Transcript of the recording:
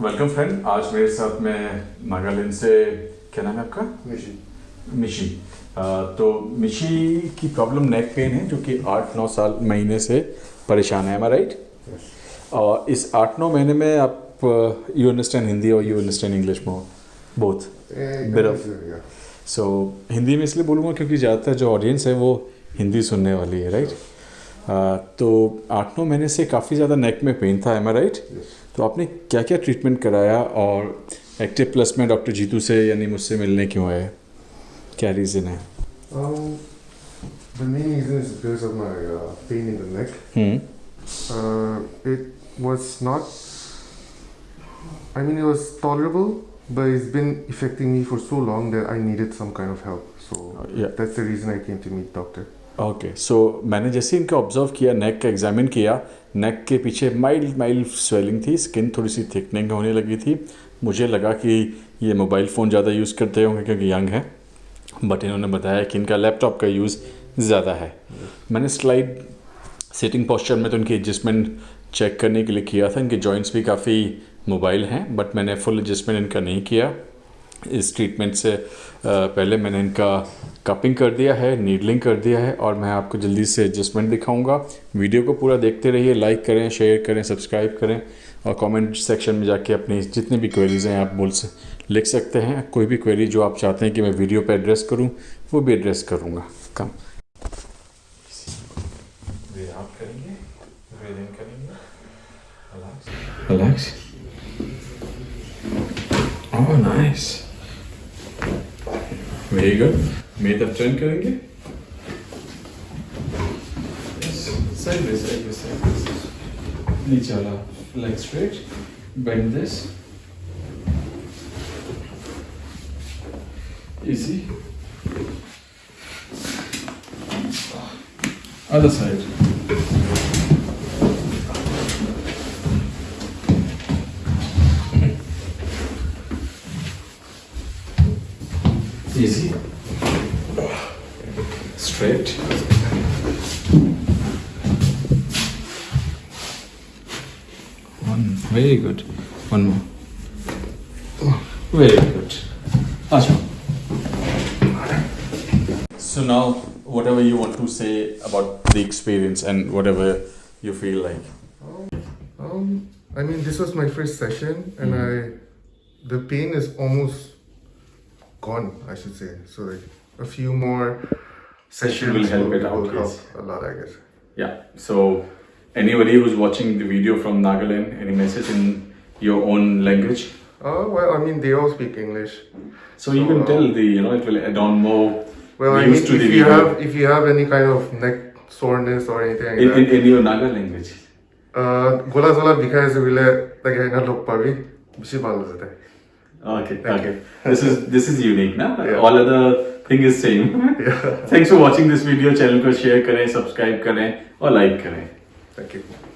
Welcome friend आज मेरे साथ में नागालैंड से क्या नाम है आपका? मिशी। अ, तो मिशी की प्रॉब्लम नेक पेन है जो कि आठ नौ साल महीने से परेशान है राइट और इस आठ नौ महीने में आप यू अंडरस्टैंड हिंदी और you understand English more both Bit so Hindi में इसलिए बोलूँगा क्योंकि ज़्यादातर जो ऑडियंस है वो हिंदी सुनने वाली है राइट तो आठ नौ महीने से काफ़ी ज़्यादा नेक में पेन था एम राइट तो आपने क्या क्या ट्रीटमेंट कराया और एक्टिव प्लस में डॉक्टर जीतू से यानी मुझसे मिलने क्यों आए क्या रीज़न है Um, the main reason is because of my uh, pain in the neck. Hmm Uh, it was not. I mean, it was tolerable, but it's been affecting me for so long that I needed some kind of help. So या that's the reason I came to meet doctor. Okay so मैंने जैसे इनको observe किया नेक का examine किया neck के पीछे mild mild swelling थी स्किन थोड़ी सी थिकनिंग होने लगी थी। मुझे लगा कि ये मोबाइल फ़ोन ज़्यादा यूज़ करते होंगे क्योंकि यंग है बट इन्होंने बताया कि इनका लैपटॉप का यूज़ ज़्यादा है। मैंने स्लाइड सिटिंग पोस्चर में तो इनकी एडजस्टमेंट चेक करने के लिए किया था। इनके जॉइंट्स भी काफ़ी मोबाइल हैं बट मैंने फुल एडजस्टमेंट इनका नहीं किया। इस ट्रीटमेंट से पहले मैंने इनका कपिंग कर दिया है नीडलिंग कर दिया है और मैं आपको जल्दी से एडजस्टमेंट दिखाऊँगा। वीडियो को पूरा देखते रहिए लाइक करें शेयर करें सब्सक्राइब करें और कमेंट सेक्शन में जाके अपनी जितनी भी क्वेरीज हैं आप बोल से लिख सकते हैं। कोई भी क्वेरी जो आप चाहते हैं कि मैं वीडियो पर एड्रेस करूँ वो भी एड्रेस करूँगा। कम Oh, nice. Good. Made up turn करेंगे? Side by side by side. नीचे वाला leg straight. Bend this. Easy. Other side. Easy. Straight. One. Very good. One more. Very good. Acha. So now, whatever you want to say about the experience and whatever you feel like. Um, I mean, this was my first session, and I, the pain is almost gone. I should say. So like a few more sessions will help it out, will help yes. a lot, I guess. Yeah. So, anybody who's watching the video from Nagaland, any message in your own language? Oh well, I mean, they all speak English. So you can tell the you know it will add on more Well, I mean, views if to the you video have if you have any kind of neck soreness or anything like in, that, in, in your Naga language. গোলা জোলা বিষাই আছে বোলে তাকে সেইদিনা log পাবি বেছি ভাল হৈ যায় Okay, Thank okay. This is this is unique, na? Yeah. All other thing is same. yeah. Thanks for watching this video. Channel को share करें, subscribe करें और like करें. Thank you